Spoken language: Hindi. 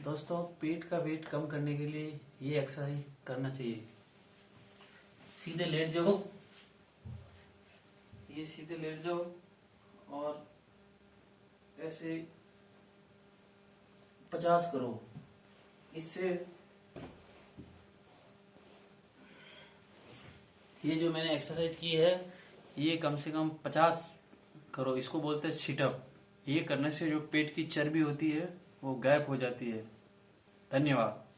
दोस्तों, पेट का वेट कम करने के लिए ये एक्सरसाइज करना चाहिए। सीधे लेट जाओ। ये सीधे लेट जाओ और ऐसे पचास करो। इससे ये जो मैंने एक्सरसाइज की है, ये कम से कम पचास करो। इसको बोलते हैं सिटअप ये करने से जो पेट की चर्बी होती है वो गैप हो जाती है। धन्यवाद।